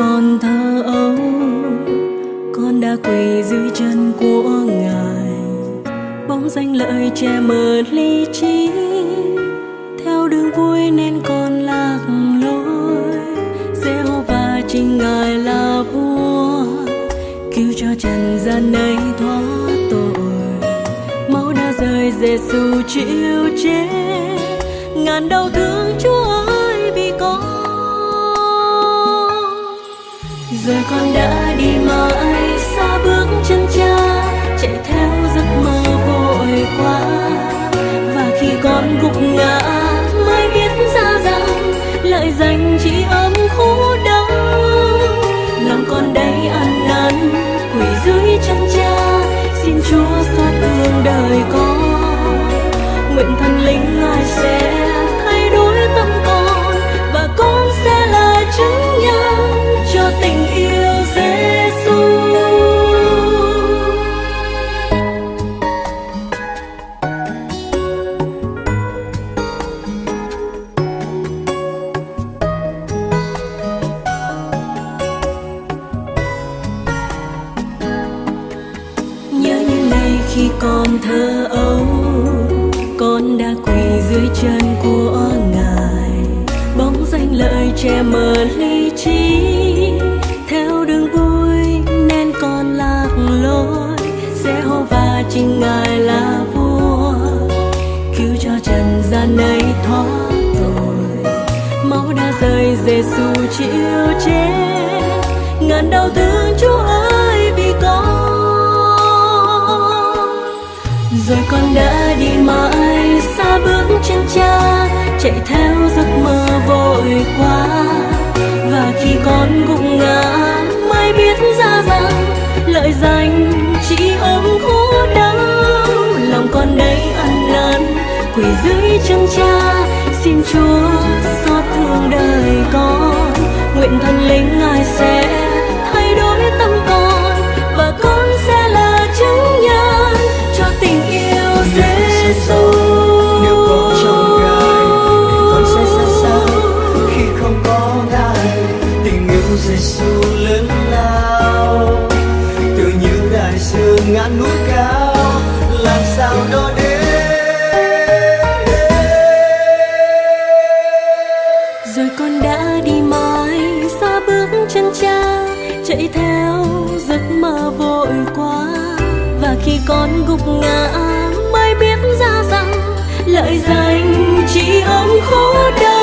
con thơ ấu, con đã quỳ dưới chân của ngài. Bóng danh lợi che mờ lý trí, theo đường vui nên con lạc lối. Giê hô va chính ngài là vua, cứu cho trần gian này thoát tội. Máu đã rơi giêsu chịu chết, ngàn đau thương chúa Rồi con đã đi mãi xa bước chân cha, chạy theo giấc mơ vội quá. Và khi con gục ngã mới biết ra rằng lại dành chỉ ấm khổ đau lòng con đây ăn năn, quỳ dưới chân cha, xin chúa xót thương đời con. Nguyện thần linh ngài sẽ khi còn thơ ấu, con đã quỳ dưới chân của ngài. Bóng danh lợi che mờ lý trí, theo đường vui nên con lạc lối. Sẽ hô và chính ngài là vua, cứu cho trần gian này thoát tội. Máu đã rơi giêsu chịu chết ngàn đau thương chúa ơi, vì con rồi con đã đi mãi xa bước chân cha, chạy theo giấc mơ vội quá. Và khi con gục ngã, mai biết ra rằng lợi danh chỉ ôm khổ đau. Lòng con đây ăn năn quỳ dưới chân cha, xin chúa xót thương đời con. Nguyện thần linh ngài sẽ thay đổi tâm con đã đi mãi xa bước chân cha, chạy theo giấc mơ vội quá. Và khi con gục ngã mới biết ra rằng lợi danh chỉ ôm khổ đau.